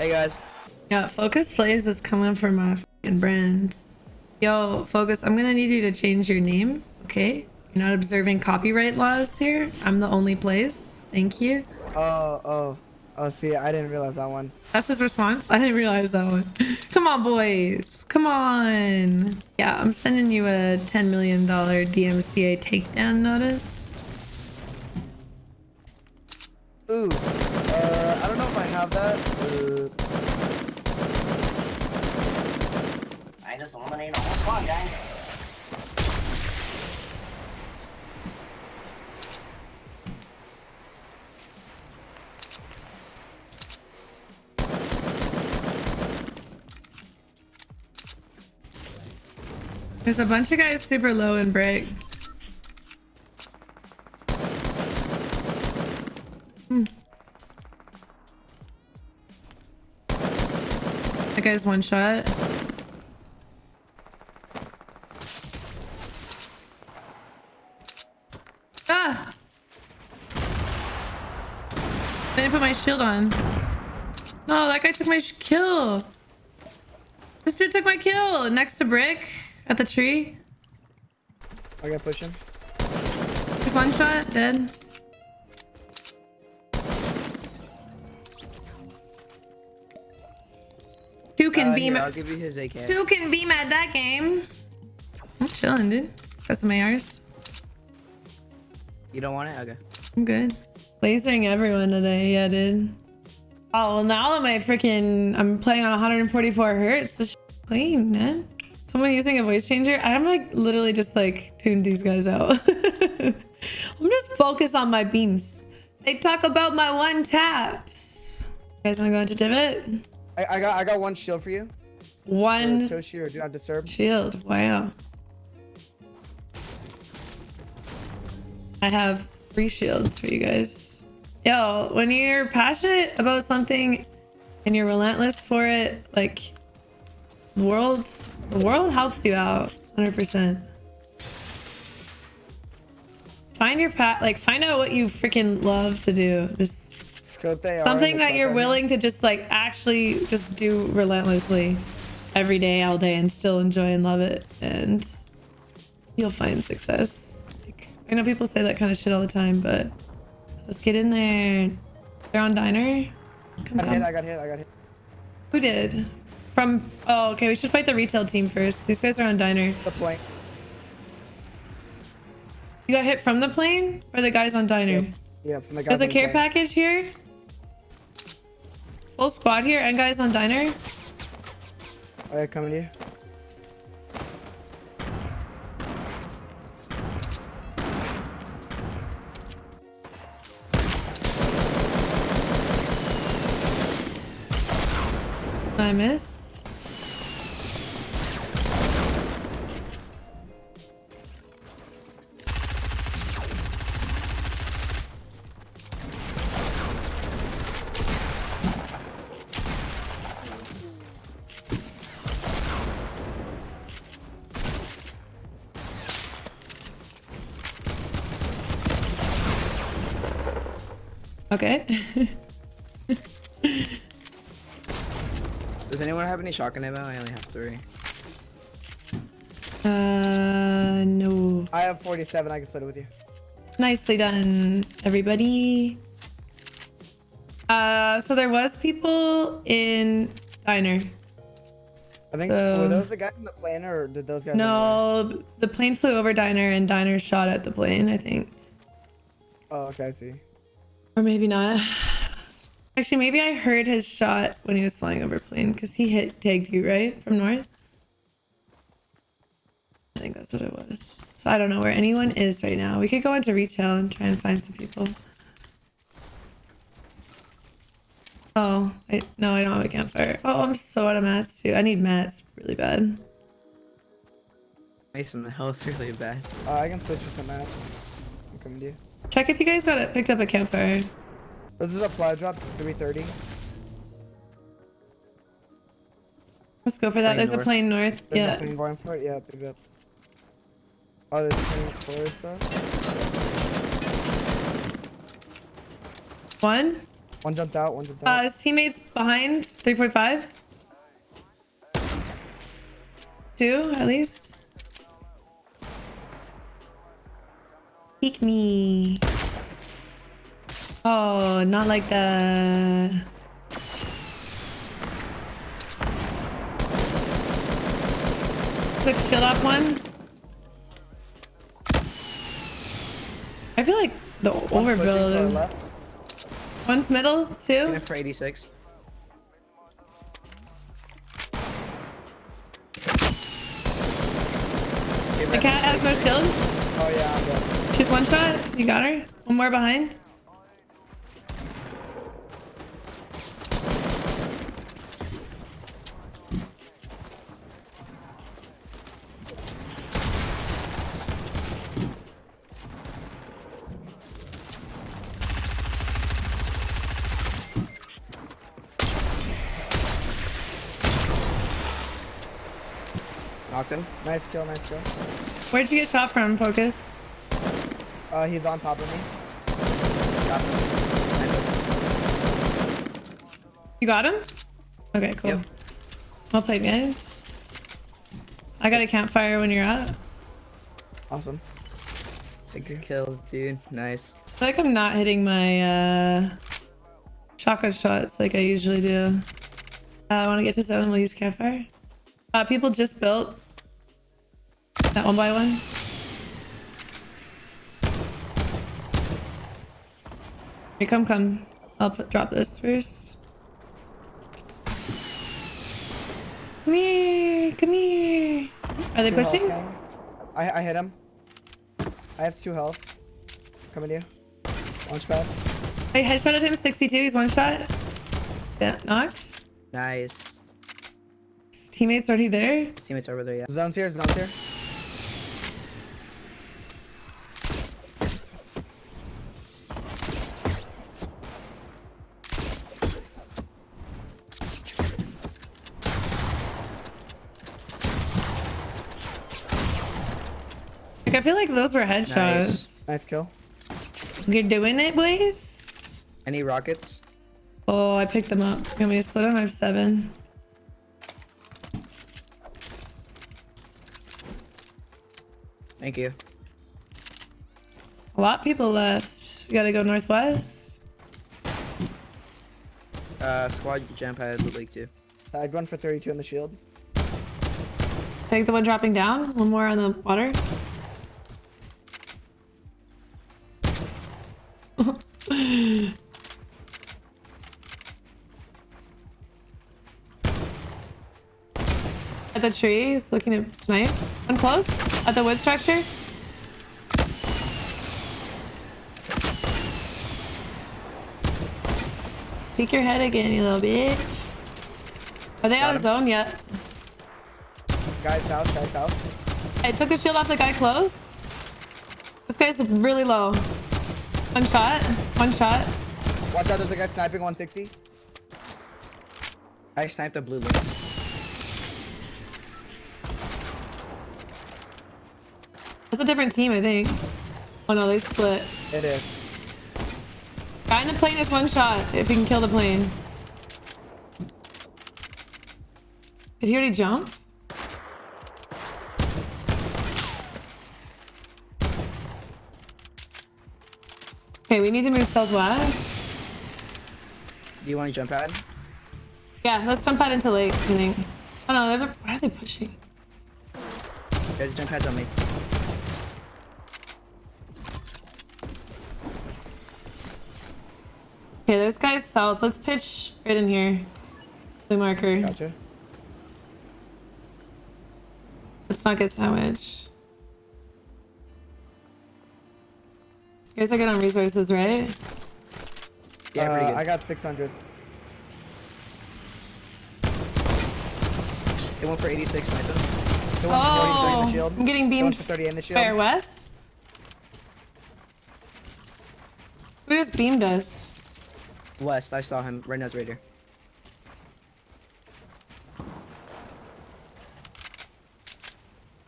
Hey guys. Yeah, Focus Plays is coming for my fucking brand. Yo, Focus, I'm gonna need you to change your name, okay? You're not observing copyright laws here. I'm the only place. Thank you. Oh, oh, oh. See, I didn't realize that one. That's his response. I didn't realize that one. Come on, boys. Come on. Yeah, I'm sending you a $10 million DMCA takedown notice. Ooh. Uh, I don't know if I have that. Uh, I just eliminated a whole squad, guys. There's a bunch of guys super low in break. Hmm. That guy's one shot. Ah! I didn't put my shield on. No, that guy took my sh- kill. This dude took my kill next to brick at the tree. I gotta push him. He's one shot, dead. Two can Uh, beam here, I'll at give you his AK. two can beam at that game. I'm chilling, dude. Got some ARs. You don't want it? Okay. I'm good. Lasering everyone today, yeah, dude. Oh, well, now that my freaking I'm playing on 144 hertz, this clean, man. Someone using a voice changer. I'm like literally just like tuned these guys out. I'm just focused on my beams. They talk about my one taps. You guys want to go into divot? I, I got I got one shield for you. One Toshi or do not disturb. shield. Wow. I have three shields for you guys. Yo, when you're passionate about something and you're relentless for it, like the world's the world helps you out 100%. Find your path, like find out what you freaking love to do. Just They are something that you're willing to just like actually just do relentlessly every day all day and still enjoy and love it and you'll find success like i know people say that kind of shit all the time but let's get in there they're on diner come, I got hit. I got hit. I got hit. who did from oh okay we should fight the retail team first these guys are on diner The plank. you got hit from the plane or the guys on diner Yeah, from the guy. there's a care plank. package here full squad here and guys on diner Oh, yeah, coming to you. I missed. Okay. Does anyone have any shotgun ammo? I only have three. uh, no. I have 47. I can split it with you. Nicely done, everybody. Uh, so there was people in diner. I think So- were those the guys in the plane or did those guys? run away? No, the plane flew over diner and diner shot at the plane, I think. Oh, okay. I see. Or maybe not. Actually, maybe I heard his shot when he was flying over plane because he hit tagged you, right? From north? I think that's what it was. So I don't know where anyone is right now. We could go into retail and try and find some people. Oh, I, no, I don't have a campfire. Oh, I'm so out of mats too. I need mats really bad. Mason, the health really bad. Uh, I can switch you some mats. I'm coming to you. Check if you guys got it picked up a campfire. This is a fly drop. 330. Let's go for that. Plane There's a plane north. There's Yeah. Plane going for it. Yeah, pick up. Oh, there's plane towards us. One. One jumped out. One jumped Uh, out. his teammates behind 345. Two, at least. Peek me. Oh, not like that. Took shield off one. I feel like the One's pushing to our overbuild. left. One's middle, two. For 86. The cat has no shield. Oh yeah, I'm dead. She's one shot. You got her. One more behind. Knocked him. Nice kill. Nice kill. Where'd you get shot from, Focus? Uh, he's on top of me. Got him. You got him? Okay, cool. Yep. Well played, guys. I got a campfire when you're out. Awesome. Six kills, dude. Nice. I feel like I'm not hitting my uh, shotgun shots like I usually do. Uh, I want to get to zone. We'll use campfire. Uh, people just built that one by one. Here, come, come. I'll put, drop this first. Come here, come here. Are they Two pushing? gang. I I hit him. I have two health. Coming to you. Launch pad. I headshotted him 62. He's one shot. Yeah, knocked. Nice. His teammates already there. His teammates are over there, yeah. Zone's here. Zone's here. Like, I feel like those were headshots. Nice kill. You're doing it, boys. Any rockets? Oh, I picked them up. Can we me to split them? I have seven. Thank you. A lot of people left. We gotta go northwest. Uh, squad jump had loot league too. I'd run for 32 on the shield. Take the one dropping down. One more on the water. The tree, he's looking at snipe. One close. At the wood structure. Peek your head again, you little bitch. Are they out of zone yet? Guys south. Guys south. I took the shield off the guy close. This guy's really low. One shot. One shot. Watch out. There's a guy sniping 160. I sniped a blue link. That's a different team, I think. Oh no, they split. It is. Guy in the plane is one shot if he can kill the plane. Did he already jump? Okay, we need to move southwest. Do you want to jump pad? Yeah, let's jump out into lake, I think. Oh no, they're, why are they pushing? Guys, jump pads on me. Okay, this guy's south. Let's pitch right in here. Blue marker. Gotcha. Let's not get sandwiched. You guys are good on resources, right? Yeah, pretty Uh, good. I got 600. They went for 86 snipe him. The one's 40 in the Oh, shield. I'm getting beamed for 30 in the shield. fair west. Who just beamed us? West, I saw him. Right now, it's right here.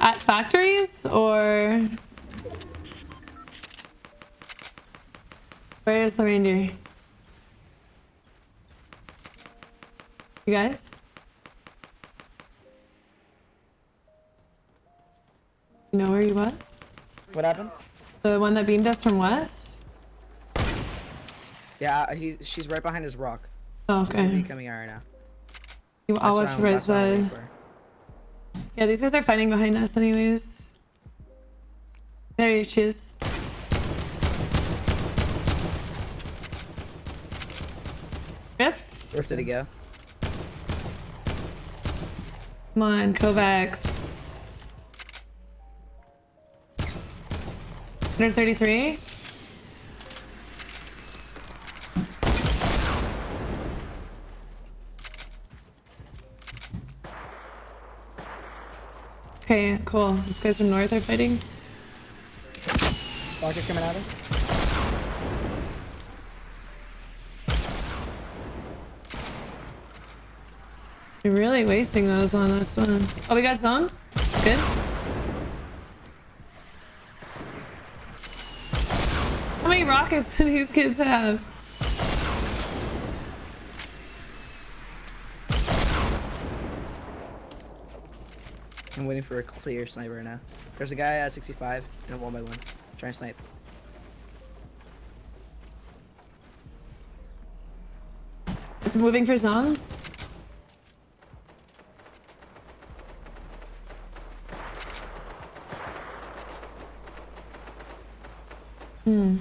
At factories or where is the reindeer? You guys? You know where he was? What happened? The one that beamed us from west? Yeah, he, she's right behind his rock. Oh, okay. coming out right now. You- I'll That's watch what right that's what I'm waiting side. Yeah, these guys are fighting behind us anyways. There she is. Rifts? Where did he go? Come on, Kovacs. 133? Okay, cool. These guys from north are fighting. Rocket coming at us. You're really wasting those on this one. Oh, we got zone? Good. How many rockets do these kids have? I'm waiting for a clear sniper right now. There's a guy at 65 and a one by one. Try and snipe. Moving for zone? Hmm.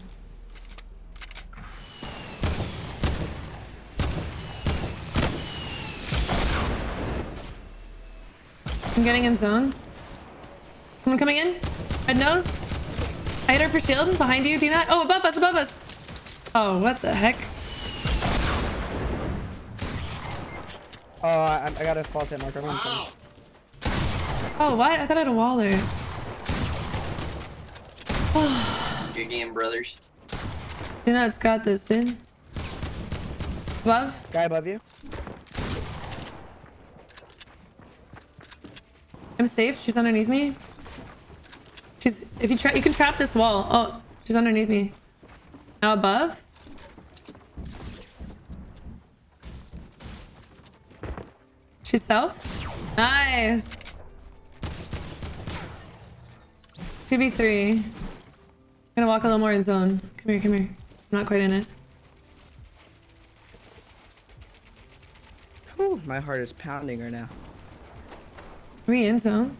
I'm getting in zone. Someone coming in? Red nose? I hit her for shield behind you, do not? Oh, above us, above us! Oh, what the heck? Oh, I, I got a false hit marker. I'm gonna finish. Oh, what? I thought I had a wall there. Your game, brothers. You know, it's got this, dude. Above? Guy above you. I'm safe. She's underneath me. She's. If you try, you can trap this wall. Oh, she's underneath me. Now above. She's south. Nice. 2v3. I'm gonna walk a little more in zone. Come here, come here. I'm not quite in it. Whew, my heart is pounding right now. We in zone?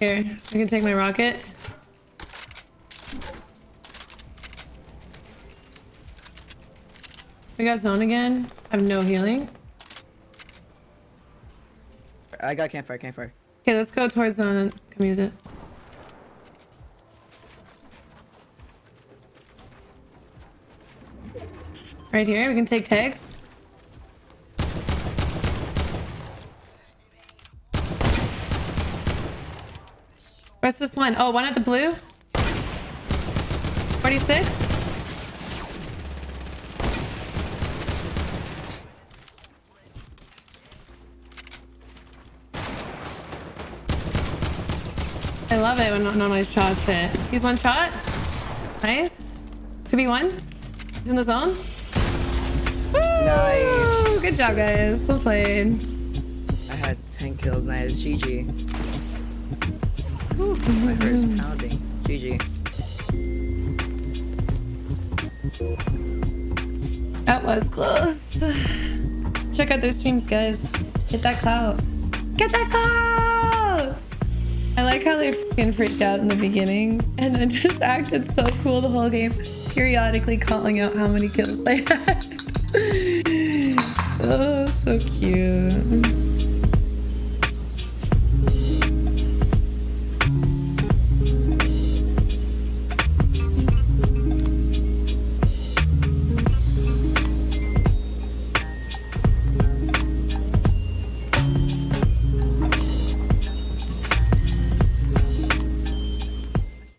Here, I can take my rocket. We got zone again. I have no healing. I got campfire, campfire. Okay, let's go towards zone and come use it. Right here, we can take tags. Where's this one? Oh, one at the blue. 46. I love it when none of my shots hit. He's one shot. Nice. 2v1. He's in the zone. Nice. Good job, guys. Well played. I had 10 kills, nice. GG. Whew, my heart is pounding. GG. That was close. Check out those streams, guys. Get that clout. Get that clout! I like how they freaking freaked out in the beginning and then just acted so cool the whole game, periodically calling out how many kills they had. oh, so cute.